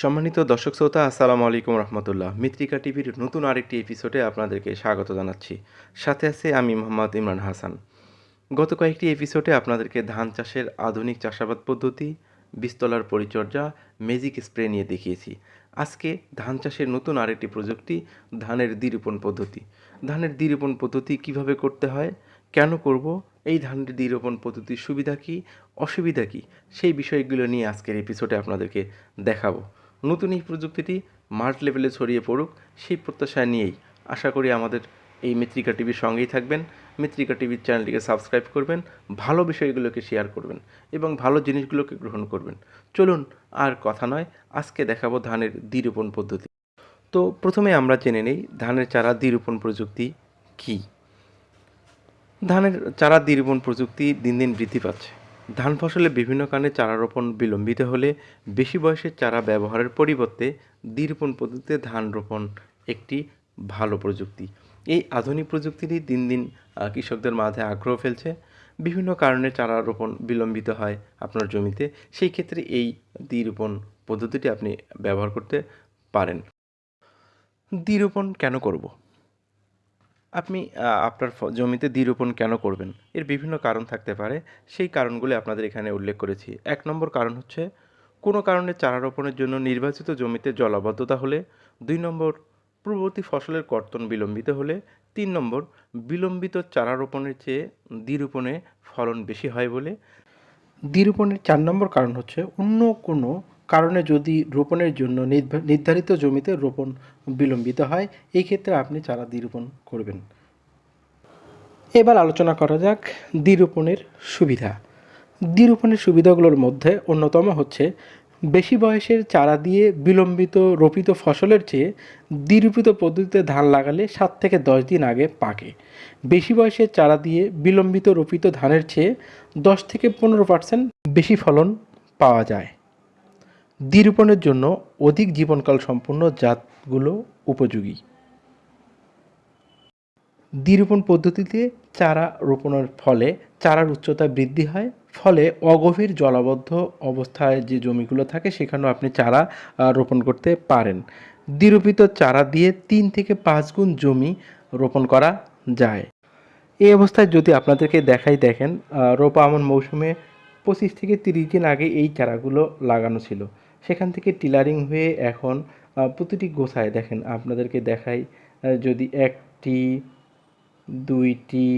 সম্মানিত দর্শক শ্রোতা, আসসালামু আলাইকুম রহমতুল্লাহ। মিত্রিকা টিভির নতুন আরেকটি এপিসোডে আপনাদেরকে স্বাগত জানাচ্ছি। সাথে আছে আমি মোহাম্মদ ইমরান হাসান। গত কয়েকটি এপিসোডে আপনাদেরকে ধান চাষের আধুনিক চাষাবাদ পদ্ধতি, বীজতলার পরিচর্যা ম্যাজিক স্প্রে নিয়ে দেখিয়েছি। আজকে ধান চাষের নতুন আরেকটি প্রযুক্তি, ধানের দ্বিরোপণ পদ্ধতি। ধানের দ্বিরোপণ পদ্ধতি কীভাবে করতে হয়, কেন করব, এই ধানের দ্বিরোপণ পদ্ধতির সুবিধা কী, অসুবিধা কী, সেই বিষয়গুলো নিয়ে আজকের এপিসোডে আপনাদেরকে দেখাবো। নতুন এই প্রযুক্তিটি মার্ট লেভেলে ছড়িয়ে পড়ুক, সেই প্রত্যাশা নিয়েই আশা করি আমাদের এই মিত্রিকা টিভির সঙ্গেই থাকবেন। মিত্রিকা টিভির চ্যানেলটিকে সাবস্ক্রাইব করবেন, ভালো বিষয়গুলোকে শেয়ার করবেন এবং ভালো জিনিসগুলোকে গ্রহণ করবেন। চলুন আর কথা নয়, আজকে দেখাবো ধানের দ্বিরোপণ পদ্ধতি। তো প্রথমে আমরা জেনে নেই ধানের চারা দ্বিরোপণ প্রযুক্তি কী। ধানের চারা দ্বিরোপণ প্রযুক্তি দিন দিন বৃদ্ধি পাচ্ছে। ধান ফসলে বিভিন্ন কারণে চারা রোপণ বিলম্বিত হলে বেশি বয়সের চারা ব্যবহারের পরিবর্তে দ্বিরোপণ পদ্ধতিতে ধান রোপণ একটি ভালো প্রযুক্তি। এই আধুনিক প্রযুক্তিটি দিন দিন কৃষকদের মাঝে আগ্রহ ফেলছে। বিভিন্ন কারণে চারা রোপণ বিলম্বিত হয় আপনার জমিতে। সেই ক্ষেত্রে এই দ্বিরোপণ পদ্ধতিটি আপনি ব্যবহার করতে পারেন। দ্বিরোপণ কেন করব? আপনি আপনার জমিতে দ্বিরোপণ কেন করবেন? এর বিভিন্ন কারণ থাকতে পারে। সেই কারণগুলি আপনাদের এখানে উল্লেখ করেছি। এক নম্বর কারণ হচ্ছে, কোনো কারণে চারা রোপণের জন্য নির্বাচিত জমিতে জলাবদ্ধতা হলে, দুই নম্বর, পূর্ববর্তী ফসলের কর্তন বিলম্বিত হলে, তিন নম্বর, বিলম্বিত চারা রোপণের চেয়ে দ্বিরোপণে ফলন বেশি হয় বলে। দ্বিরোপণের চার নম্বর কারণ হচ্ছে, অন্য কোনো কারণে যদি রোপণের জন্য নির্ধারিত জমিতে রোপণ বিলম্বিত হয়, এই ক্ষেত্রে আপনি চারা দ্বিরোপণ করবেন। এবার আলোচনা করা যাক দ্বিরোপণের সুবিধা। দ্বিরোপণের সুবিধাগুলোর মধ্যে অন্যতম হচ্ছে, বেশি বয়সের চারা দিয়ে বিলম্বিত রোপিত ফসলের চেয়ে দ্বিরোপিত পদ্ধতিতে ধান লাগালে সাত থেকে দশ দিন আগে পাকে। বেশি বয়সের চারা দিয়ে বিলম্বিত রোপিত ধানের চেয়ে দশ থেকে পনেরো পার্সেন্ট বেশি ফলন পাওয়া যায়। দ্বিরোপণের জন্য অধিক জীবনকাল সম্পন্ন জাতগুলো উপযোগী। দ্বিরোপণ পদ্ধতিতে চারা রোপণের ফলে চারার উচ্চতা বৃদ্ধি হয়, ফলে অগভীর জলাবদ্ধ অবস্থায় যে জমিগুলো থাকে সেখানেও আপনি চারা রোপণ করতে পারেন। দ্বিরোপিত চারা দিয়ে তিন থেকে পাঁচ গুণ জমি রোপণ করা যায়। এই অবস্থায় যদি আপনাদেরকে দেখাই দেখেন রোপা আমন মৌসুমে পঁচিশ থেকে তিরিশ দিন আগে এই চারাগুলো লাগানো ছিল। সেখান থেকে টিলারিং হয়ে এখন প্রতিটি গোছায় দেখেন, আপনাদেরকে দেখাই যদি একটি, দুইটি,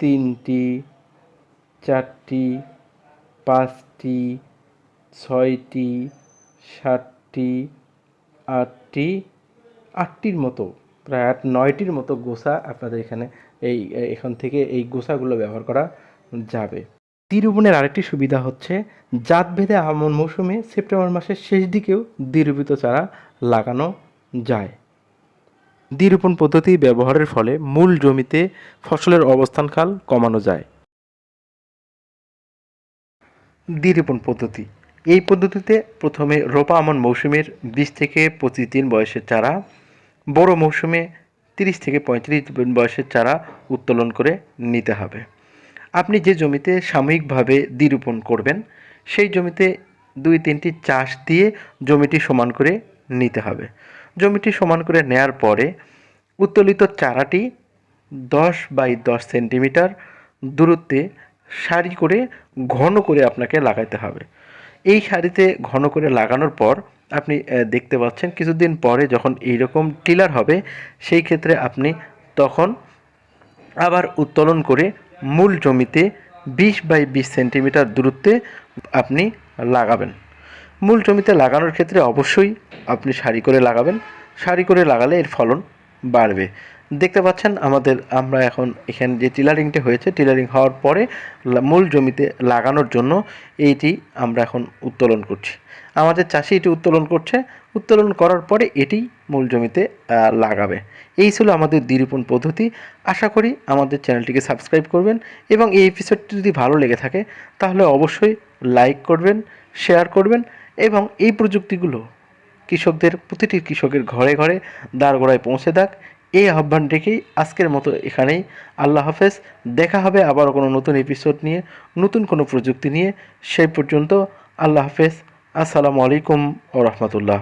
তিনটি, চারটি, পাঁচটি, ছয়টি, সাতটি, আটটি, আটটির মতো, প্রায় আট, নয়টির মতো গোসা আপনাদের এখানে এই এখান থেকে এই গোসাগুলো ব্যবহার করা যাবে। দ্বিরোপণের আরেকটি সুবিধা হচ্ছে, জাতভেদে আমন মৌসুমে সেপ্টেম্বর মাসের শেষ দিকেও দ্বিরোপিত চারা লাগানো যায়। দ্বিরোপণ পদ্ধতি ব্যবহারের ফলে মূল জমিতে ফসলের অবস্থানকাল কমানো যায়। দ্বিরোপণ পদ্ধতি। এই পদ্ধতিতে প্রথমে রোপা আমন মৌসুমের বিশ থেকে পঁচিশ দিন বয়সের চারা, বড় মৌসুমে তিরিশ থেকে পঁয়ত্রিশ দিন বয়সের চারা উত্তোলন করে নিতে হবে। আপনি যে জমিতে সাময়িকভাবে দ্বিরোপণ করবেন, সেই জমিতে দুই তিনটি চাষ দিয়ে জমিটি সমান করে নিতে হবে। জমিটি সমান করে নেয়ার পরে উত্তোলিত চারাটি দশ বাই দশ সেন্টিমিটার দূরত্বে সারি করে ঘন করে আপনাকে লাগাইতে হবে। এই সারিতে ঘন করে লাগানোর পর আপনি দেখতে পাচ্ছেন কিছুদিন পরে যখন এইরকম টিলার হবে, সেই ক্ষেত্রে আপনি তখন আবার উত্তোলন করে মূল জমিতে বিশ বাই বিশ সেন্টিমিটার দূরত্বে আপনি লাগাবেন। মূল জমিতে লাগানোর ক্ষেত্রে অবশ্যই আপনি সারি করে লাগাবেন। সারি করে লাগালে এর ফলন বাড়বে। দেখতে পাচ্ছেন আমাদের, আমরা এখন এখানে যে টিলারিংটি হয়েছে, টিলারিং হওয়ার পরে মূল জমিতে লাগানোর জন্য এইটি আমরা এখন উত্তোলন করছি। আমাদের চাষি এটি উত্তোলন করছে। উত্তোলন করার পরে এটি মূল জমিতে লাগাবে। এই ছিল আমাদের দ্বিরোপণ পদ্ধতি। আশা করি আমাদের চ্যানেলটিকে সাবস্ক্রাইব করবেন এবং এই এপিসোডটি যদি ভালো লেগে থাকে, তাহলে অবশ্যই লাইক করবেন শেয়ার করবেন এবং এই প্রযুক্তিগুলো কৃষকদের, প্রতিটি কৃষকের ঘরে ঘরে দাঁড়গোড়ায় পৌঁছে দেখ এই আহ্বান রেখেই আজকের মতো এখানেই। আল্লাহ হাফেজ, দেখা হবে আবার কোনো নতুন এপিসোড নিয়ে, নতুন কোনো প্রযুক্তি নিয়ে। সেই পর্যন্ত আল্লাহ হাফেজ, আসসালামু আলাইকুম ও রহমতুল্লাহ।